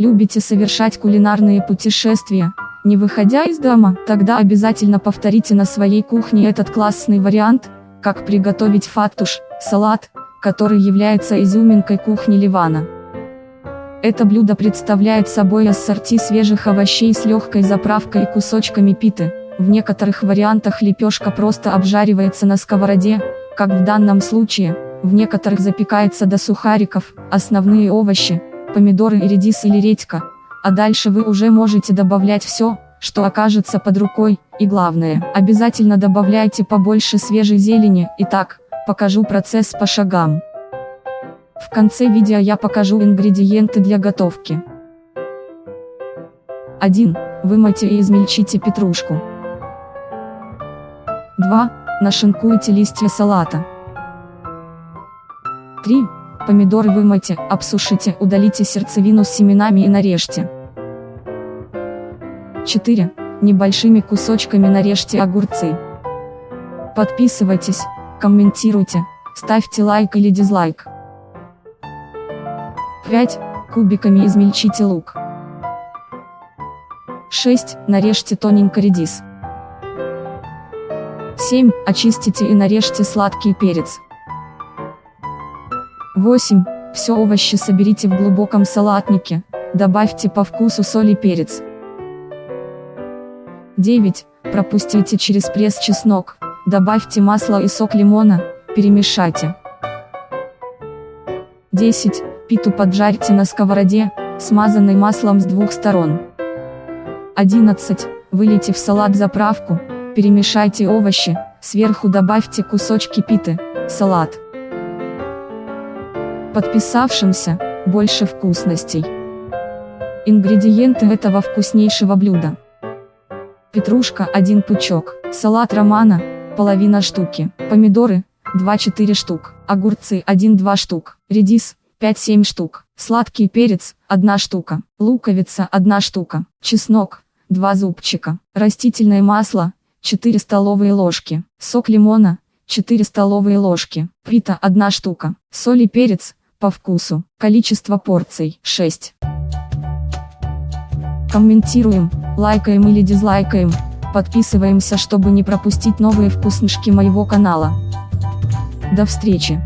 Любите совершать кулинарные путешествия, не выходя из дома? Тогда обязательно повторите на своей кухне этот классный вариант, как приготовить фаттуш, салат, который является изюминкой кухни Ливана. Это блюдо представляет собой ассорти свежих овощей с легкой заправкой и кусочками питы. В некоторых вариантах лепешка просто обжаривается на сковороде, как в данном случае, в некоторых запекается до сухариков, основные овощи, помидоры и редис или редька, а дальше вы уже можете добавлять все, что окажется под рукой, и главное, обязательно добавляйте побольше свежей зелени. Итак, покажу процесс по шагам. В конце видео я покажу ингредиенты для готовки. 1. Вымойте и измельчите петрушку. 2. Нашинкуйте листья салата. 3. Помидоры вымойте, обсушите, удалите сердцевину с семенами и нарежьте. 4. Небольшими кусочками нарежьте огурцы. Подписывайтесь, комментируйте, ставьте лайк или дизлайк. 5. Кубиками измельчите лук. 6. Нарежьте тоненько редис. 7. Очистите и нарежьте сладкий перец. 8. Все овощи соберите в глубоком салатнике, добавьте по вкусу соль и перец. 9. Пропустите через пресс чеснок, добавьте масло и сок лимона, перемешайте. 10. Питу поджарьте на сковороде, смазанной маслом с двух сторон. 11. Вылейте в салат заправку, перемешайте овощи, сверху добавьте кусочки питы, салат. Подписавшимся, больше вкусностей. Ингредиенты этого вкуснейшего блюда. Петрушка 1 пучок, салат романа, половина штуки, помидоры, 2-4 штук, огурцы 1-2 штук, редис, 5-7 штук, сладкий перец, 1 штука, луковица 1 штука, чеснок, 2 зубчика, растительное масло, 4 столовые ложки, сок лимона, 4 столовые ложки, пита 1 штука, соль и перец, по вкусу, количество порций 6. Комментируем, лайкаем или дизлайкаем, подписываемся, чтобы не пропустить новые вкуснышки моего канала. До встречи!